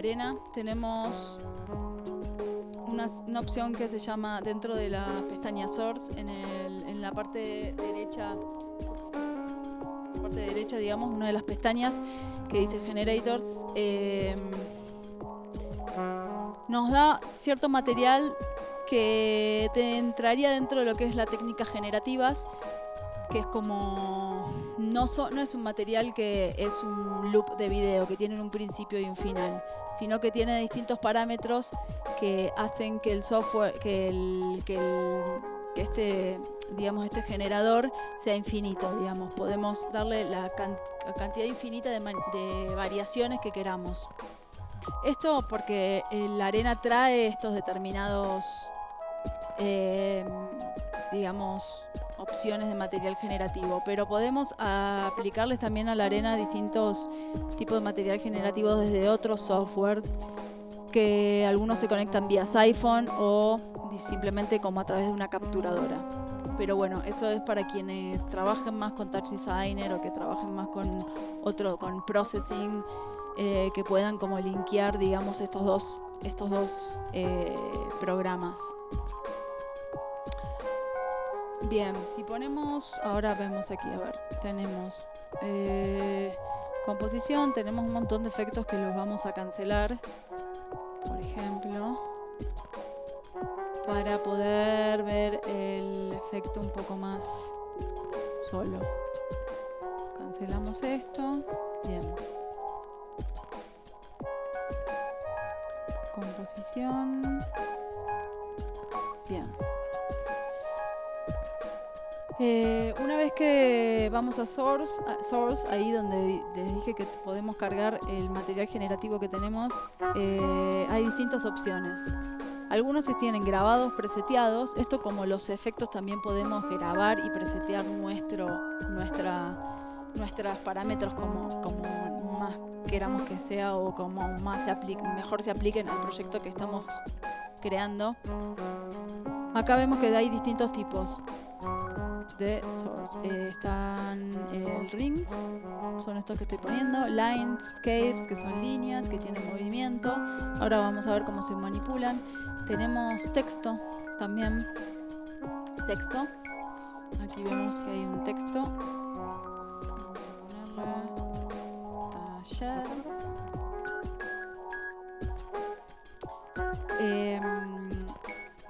arena tenemos una, opción que se llama dentro de la pestaña Source, en, la parte derecha, parte derecha, digamos, una de las pestañas que dice Generators, eh, nos da cierto material que te entraría dentro de lo que es la técnica generativas, que es como no, no es un material que es un loop de video que tiene un principio y un final, sino que tiene distintos parámetros que hacen que el software, que el, que el- que este, digamos, este generador sea infinito, digamos. Podemos darle la, can- la cantidad infinita de variaciones que queramos. Esto porque eh, la arena trae estos determinados, eh, digamos, opciones de material generativo, pero podemos ah, aplicarles también a la arena distintos tipos de material generativo desde otros softwares que algunos se conectan vía Siphon o simplemente como a través de una capturadora. Pero bueno, eso es para quienes trabajen más con Touch Designer o que trabajen más con otro, con Processing, eh, que puedan como linkear, digamos, estos dos, estos dos eh, programas. Bien, si ponemos, ahora vemos aquí, a ver, tenemos eh, composición, tenemos un montón de efectos que los vamos a cancelar, por ejemplo, para poder ver el efecto un poco más solo. Cancelamos esto, bien. Composición, Eh, una vez que vamos a source, source, ahí donde les dije que podemos cargar el material generativo que tenemos, eh, hay distintas opciones. Algunos se tienen grabados, preseteados. Esto como los efectos también podemos grabar y presetear nuestro, nuestra, nuestros parámetros como, como más queramos que sea o como más mejor se apliquen al proyecto que estamos creando. Acá vemos que hay distintos tipos Eh, están eh, rings, son estos que estoy poniendo, lines, scapes, que son líneas que tienen movimiento. Ahora vamos a ver cómo se manipulan. Tenemos texto también. Texto. Aquí vemos que hay un texto. Taller. Em,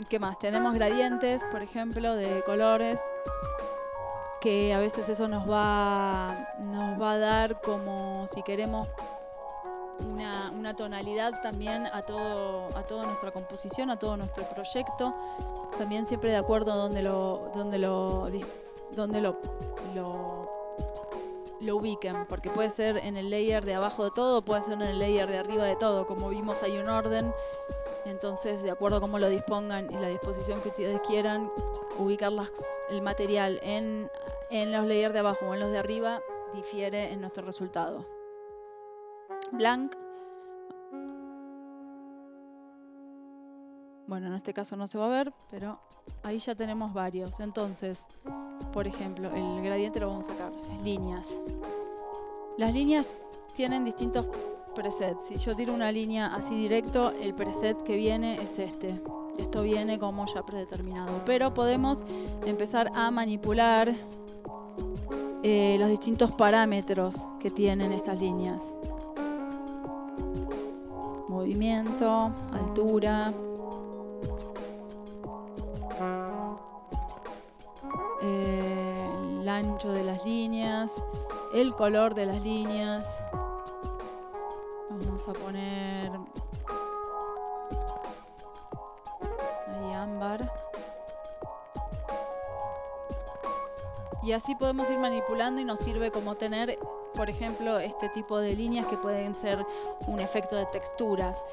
¿Qué más? Tenemos gradientes, por ejemplo, de colores que a veces eso nos va, nos va a dar como si queremos una, una tonalidad también a todo a toda nuestra composición, a todo nuestro proyecto, también siempre de acuerdo a donde lo donde lo donde lo, lo lo ubiquen, porque puede ser en el layer de abajo de todo, puede ser en el layer de arriba de todo, como vimos hay un orden, entonces de acuerdo a cómo lo dispongan y la disposición que ustedes quieran, ubicar las- el material en, en los layers de abajo o en los de arriba difiere en nuestro resultado. Blank. Bueno, en este caso no se va a ver, pero ahí ya tenemos varios. Entonces, por ejemplo, el gradiente lo vamos a sacar. Líneas. Las líneas tienen distintos presets. Si yo tiro una línea así directo, el preset que viene es este. Esto viene como ya predeterminado. Pero podemos empezar a manipular eh, los distintos parámetros que tienen estas líneas. Movimiento, altura. eh, el ancho de las líneas, el color de las líneas. Vamos a poner Y así podemos ir manipulando y nos sirve como tener, por ejemplo, este tipo de líneas que pueden ser un efecto de texturas.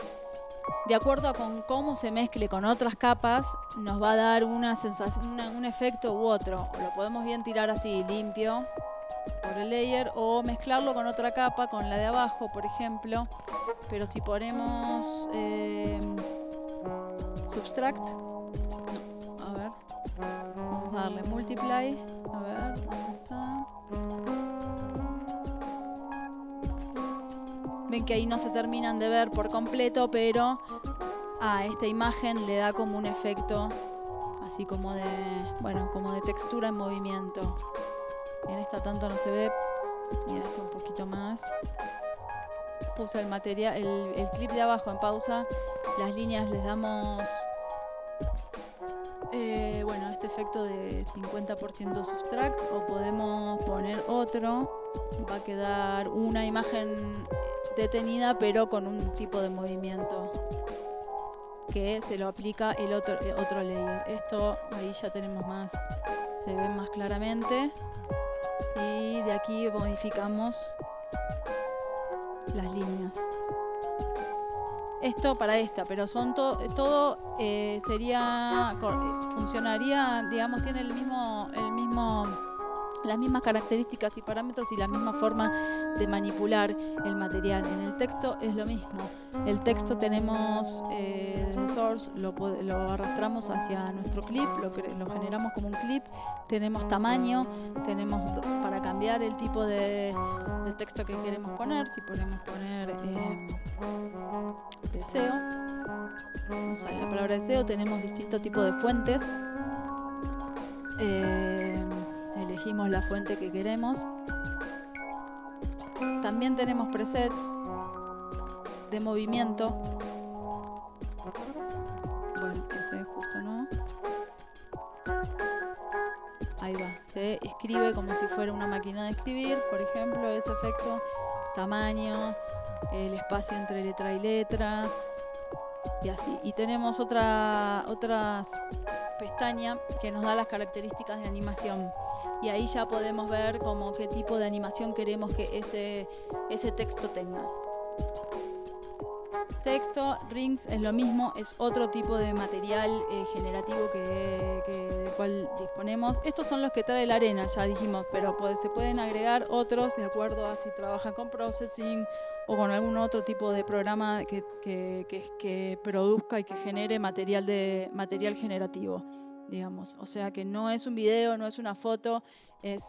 De acuerdo a con cómo se mezcle con otras capas, nos va a dar una sensación, un efecto u otro. Lo podemos bien tirar así limpio por el layer o mezclarlo con otra capa, con la de abajo, por ejemplo. Pero si ponemos eh, subtract, darle multiply, a ver, ¿dónde está? ven que ahí no se terminan de ver por completo, pero a esta imagen le da como un efecto así como de, bueno, como de textura en movimiento. En esta tanto no se ve, y en un poquito más. Puse el material, el, clip de abajo en pausa, las líneas les damos eh, efecto de 50% subtract o podemos poner otro. Va a quedar una imagen detenida pero con un tipo de movimiento que se lo aplica el otro, eh, otro layer. Esto ahí ya tenemos más, se ve más claramente. Y de aquí modificamos las líneas esto para esta, pero son todo eh, sería eh, funcionaría, digamos, tiene el mismo el mismo las mismas características y parámetros y la misma forma de manipular el material. En el texto es lo mismo. El texto tenemos eh, source, lo, arrastramos hacia nuestro clip, lo, lo, generamos como un clip, tenemos tamaño, tenemos para cambiar el tipo de, texto que queremos poner, si podemos poner eh, deseo, la palabra deseo, tenemos distintos tipos de fuentes. Eh, elegimos la fuente que queremos. También tenemos presets de movimiento. Bueno, ese justo no. Ahí va, escribe como si fuera una máquina de escribir, por ejemplo, ese efecto, tamaño, el espacio entre letra y letra, y así. Y tenemos otra, otras pestaña que nos da las características de animación y ahí ya podemos ver como qué tipo de animación queremos que ese, ese texto tenga. Texto, rings es lo mismo, es otro tipo de material eh, generativo que, del cual disponemos. Estos son los que trae la arena, ya dijimos, pero se pueden agregar otros de acuerdo a si trabajan con processing o con algún otro tipo de programa que, que, que produzca y que genere material, de, material generativo digamos. O sea que no es un video, no es una foto, es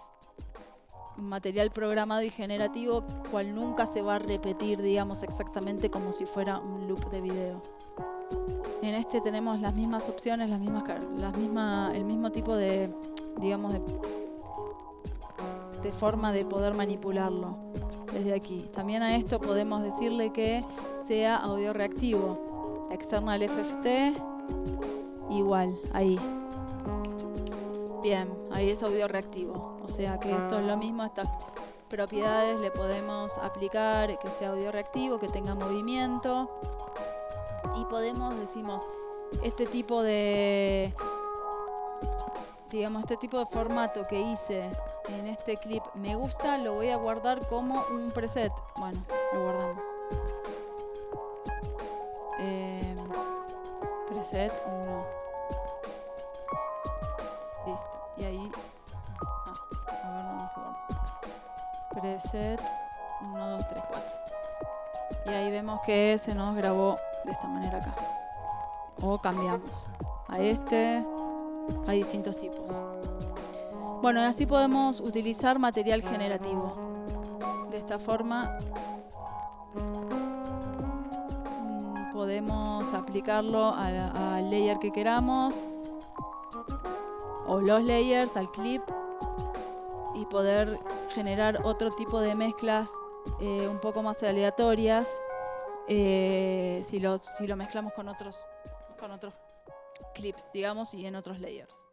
material programado y generativo, cual nunca se va a repetir, digamos, exactamente como si fuera un loop de video. En este tenemos las mismas opciones, las mismas, las misma, el mismo tipo de, digamos, de, de forma de poder manipularlo desde aquí. También a esto podemos decirle que sea audio reactivo. External FFT, igual, ahí. Bien, ahí es audio reactivo. O sea que esto es lo mismo, estas propiedades le podemos aplicar que sea audio reactivo, que tenga movimiento. Y podemos, decimos, este tipo de digamos, este tipo de formato que hice en este clip me gusta, lo voy a guardar como un preset. Bueno, lo guardamos. Eh, preset 1. Preset 1, 2, 3, 4. Y ahí vemos que se nos grabó de esta manera acá. O cambiamos a este. Hay distintos tipos. Bueno, y así podemos utilizar material generativo. De esta forma mm, podemos aplicarlo al layer que queramos o los layers al clip y poder generar otro tipo de mezclas eh, un poco más aleatorias eh, si, lo, si lo mezclamos con otros, con otros clips, digamos, y en otros layers.